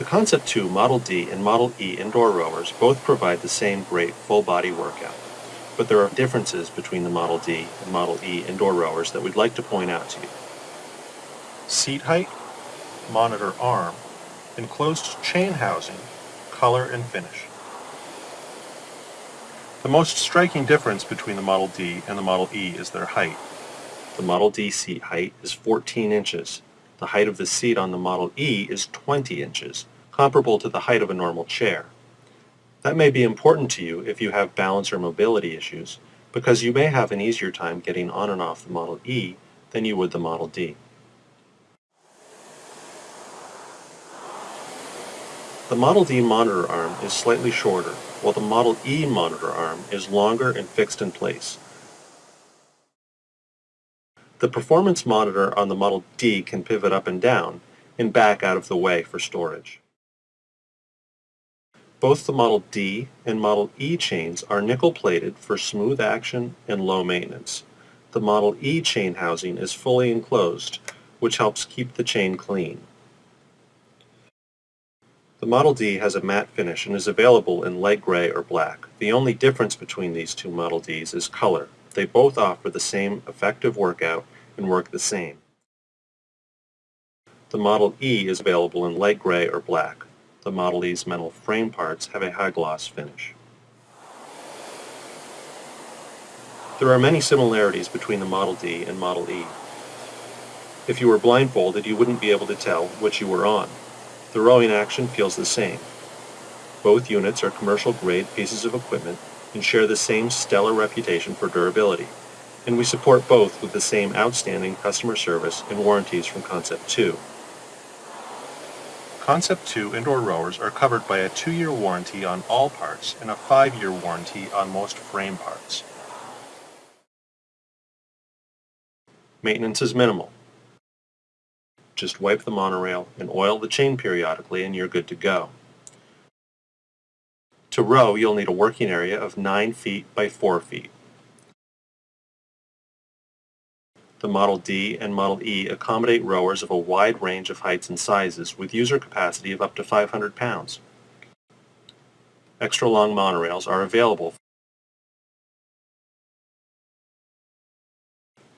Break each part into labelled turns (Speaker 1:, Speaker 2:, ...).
Speaker 1: The Concept 2 Model D and Model E indoor rowers both provide the same great full-body workout, but there are differences between the Model D and Model E indoor rowers that we'd like to point out to you. Seat height, monitor arm, enclosed chain housing, color and finish. The most striking difference between the Model D and the Model E is their height. The Model D seat height is 14 inches. The height of the seat on the Model E is 20 inches, comparable to the height of a normal chair. That may be important to you if you have balance or mobility issues, because you may have an easier time getting on and off the Model E than you would the Model D. The Model D monitor arm is slightly shorter, while the Model E monitor arm is longer and fixed in place. The performance monitor on the Model D can pivot up and down and back out of the way for storage. Both the Model D and Model E chains are nickel-plated for smooth action and low maintenance. The Model E chain housing is fully enclosed, which helps keep the chain clean. The Model D has a matte finish and is available in light gray or black. The only difference between these two Model Ds is color. They both offer the same effective workout and work the same. The Model E is available in light gray or black. The Model E's metal frame parts have a high gloss finish. There are many similarities between the Model D and Model E. If you were blindfolded, you wouldn't be able to tell which you were on. The rowing action feels the same. Both units are commercial-grade pieces of equipment and share the same stellar reputation for durability, and we support both with the same outstanding customer service and warranties from Concept 2. Concept 2 indoor rowers are covered by a 2-year warranty on all parts and a 5-year warranty on most frame parts. Maintenance is minimal. Just wipe the monorail and oil the chain periodically and you're good to go. To row, you'll need a working area of 9 feet by 4 feet. The Model D and Model E accommodate rowers of a wide range of heights and sizes with user capacity of up to 500 pounds. Extra long monorails are available.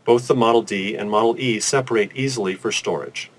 Speaker 1: Both the Model D and Model E separate easily for storage.